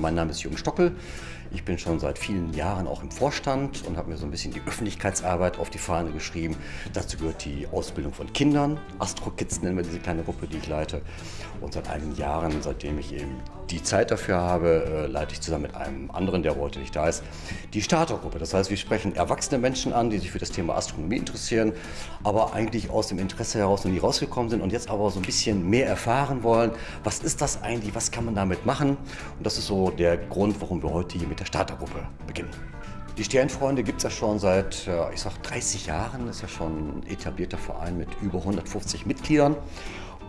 Mein Name ist Jürgen Stockel. Ich bin schon seit vielen Jahren auch im Vorstand und habe mir so ein bisschen die Öffentlichkeitsarbeit auf die Fahne geschrieben. Dazu gehört die Ausbildung von Kindern. Astro Kids nennen wir diese kleine Gruppe, die ich leite. Und seit einigen Jahren, seitdem ich eben die Zeit dafür habe, äh, leite ich zusammen mit einem anderen, der heute nicht da ist, die Startergruppe. Das heißt, wir sprechen erwachsene Menschen an, die sich für das Thema Astronomie interessieren, aber eigentlich aus dem Interesse heraus noch nie rausgekommen sind und jetzt aber so ein bisschen mehr erfahren wollen. Was ist das eigentlich? Was kann man damit machen? Und das ist so der Grund, warum wir heute hier mit der Startergruppe beginnen. Die Sternfreunde gibt es ja schon seit, ich sag 30 Jahren, das ist ja schon ein etablierter Verein mit über 150 Mitgliedern.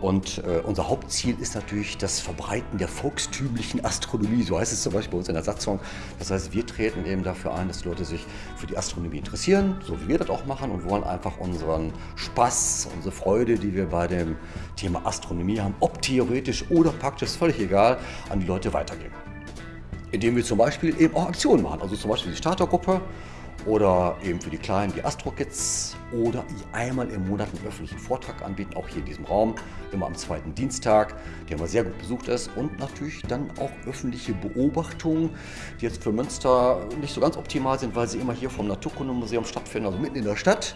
Und äh, unser Hauptziel ist natürlich das Verbreiten der volkstümlichen Astronomie, so heißt es zum Beispiel bei uns in der Satzung. Das heißt, wir treten eben dafür ein, dass Leute sich für die Astronomie interessieren, so wie wir das auch machen und wollen einfach unseren Spaß, unsere Freude, die wir bei dem Thema Astronomie haben, ob theoretisch oder praktisch, völlig egal, an die Leute weitergeben indem wir zum Beispiel eben auch Aktionen machen. Also zum Beispiel die Startergruppe oder eben für die Kleinen die Astro-Kids oder einmal im Monat einen öffentlichen Vortrag anbieten, auch hier in diesem Raum, immer am zweiten Dienstag, der immer sehr gut besucht ist und natürlich dann auch öffentliche Beobachtungen, die jetzt für Münster nicht so ganz optimal sind, weil sie immer hier vom Naturkundemuseum stattfinden, also mitten in der Stadt.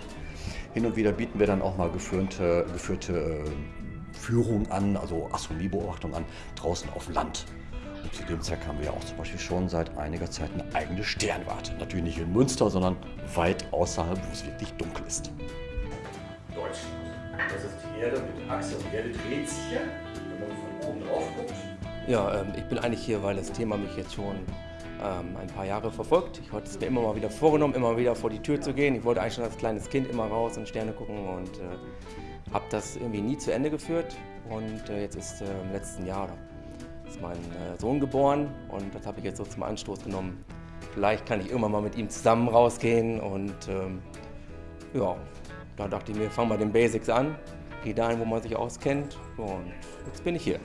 Hin und wieder bieten wir dann auch mal geführte, geführte äh, Führungen an, also Astronomiebeobachtungen an, draußen auf Land. Und zu dem Zweck haben wir auch zum Beispiel schon seit einiger Zeit eine eigene Sternwarte. Natürlich nicht in Münster, sondern weit außerhalb, wo es wirklich dunkel ist. Deutschland. Das ist die Erde mit Achse und die Erde dreht sich hier, wenn man von oben drauf guckt. Ja, ähm, ich bin eigentlich hier, weil das Thema mich jetzt schon ähm, ein paar Jahre verfolgt. Ich hatte es mir immer mal wieder vorgenommen, immer wieder vor die Tür zu gehen. Ich wollte eigentlich schon als kleines Kind immer raus und Sterne gucken und äh, habe das irgendwie nie zu Ende geführt. Und äh, jetzt ist äh, im letzten Jahr ist mein äh, Sohn geboren und das habe ich jetzt so zum Anstoß genommen. Vielleicht kann ich irgendwann mal mit ihm zusammen rausgehen und ähm, ja, da dachte ich mir, fang mal den Basics an, geh dahin, wo man sich auskennt und jetzt bin ich hier.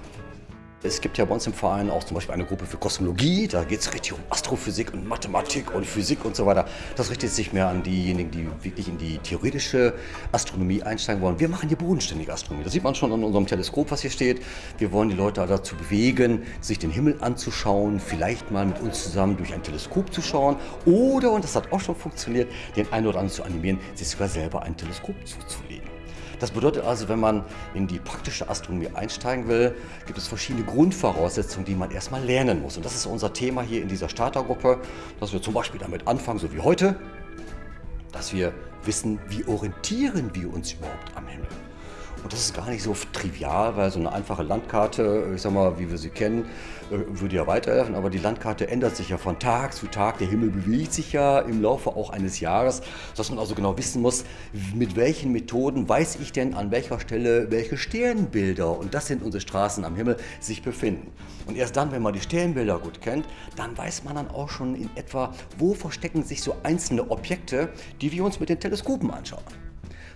Es gibt ja bei uns im Verein auch zum Beispiel eine Gruppe für Kosmologie. Da geht es richtig um Astrophysik und Mathematik und Physik und so weiter. Das richtet sich mehr an diejenigen, die wirklich in die theoretische Astronomie einsteigen wollen. Wir machen hier bodenständige Astronomie. Das sieht man schon an unserem Teleskop, was hier steht. Wir wollen die Leute dazu bewegen, sich den Himmel anzuschauen, vielleicht mal mit uns zusammen durch ein Teleskop zu schauen oder, und das hat auch schon funktioniert, den einen oder anderen zu animieren, sich sogar selber ein Teleskop zuzulegen. Das bedeutet also, wenn man in die praktische Astronomie einsteigen will, gibt es verschiedene Grundvoraussetzungen, die man erstmal lernen muss. Und das ist unser Thema hier in dieser Startergruppe, dass wir zum Beispiel damit anfangen, so wie heute, dass wir wissen, wie orientieren wir uns überhaupt am Himmel. Und das ist gar nicht so trivial, weil so eine einfache Landkarte, ich sag mal, wie wir sie kennen, äh, würde ja weiterhelfen, aber die Landkarte ändert sich ja von Tag zu Tag. Der Himmel bewegt sich ja im Laufe auch eines Jahres, sodass man also genau wissen muss, mit welchen Methoden weiß ich denn an welcher Stelle welche Sternbilder, und das sind unsere Straßen am Himmel, sich befinden. Und erst dann, wenn man die Sternbilder gut kennt, dann weiß man dann auch schon in etwa, wo verstecken sich so einzelne Objekte, die wir uns mit den Teleskopen anschauen.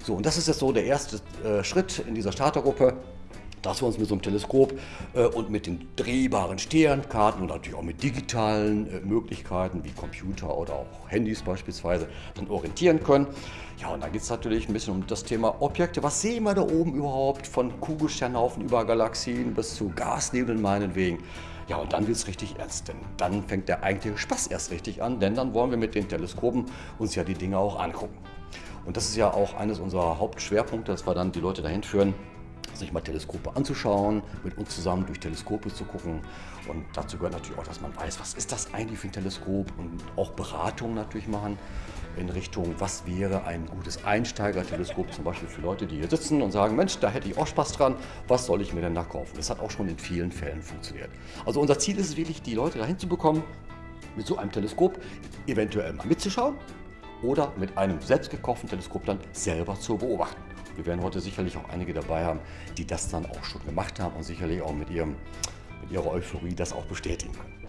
So, und das ist jetzt so der erste äh, Schritt in dieser Startergruppe, dass wir uns mit so einem Teleskop äh, und mit den drehbaren Sternkarten und natürlich auch mit digitalen äh, Möglichkeiten wie Computer oder auch Handys beispielsweise dann orientieren können. Ja, und dann geht es natürlich ein bisschen um das Thema Objekte. Was sehen wir da oben überhaupt von Kugelsternhaufen über Galaxien bis zu Gasnebeln meinetwegen? Ja, und dann wird es richtig ernst, denn dann fängt der eigentliche Spaß erst richtig an, denn dann wollen wir mit den Teleskopen uns ja die Dinge auch angucken. Und das ist ja auch eines unserer Hauptschwerpunkte, dass wir dann die Leute dahin führen, sich mal Teleskope anzuschauen, mit uns zusammen durch Teleskope zu gucken. Und dazu gehört natürlich auch, dass man weiß, was ist das eigentlich für ein Teleskop und auch Beratungen natürlich machen in Richtung, was wäre ein gutes Einsteigerteleskop, zum Beispiel für Leute, die hier sitzen und sagen, Mensch, da hätte ich auch Spaß dran, was soll ich mir denn da kaufen? Das hat auch schon in vielen Fällen funktioniert. Also unser Ziel ist es wirklich, die Leute dahin zu bekommen, mit so einem Teleskop eventuell mal mitzuschauen, oder mit einem selbst gekauften Teleskop dann selber zu beobachten. Wir werden heute sicherlich auch einige dabei haben, die das dann auch schon gemacht haben und sicherlich auch mit, ihrem, mit ihrer Euphorie das auch bestätigen können.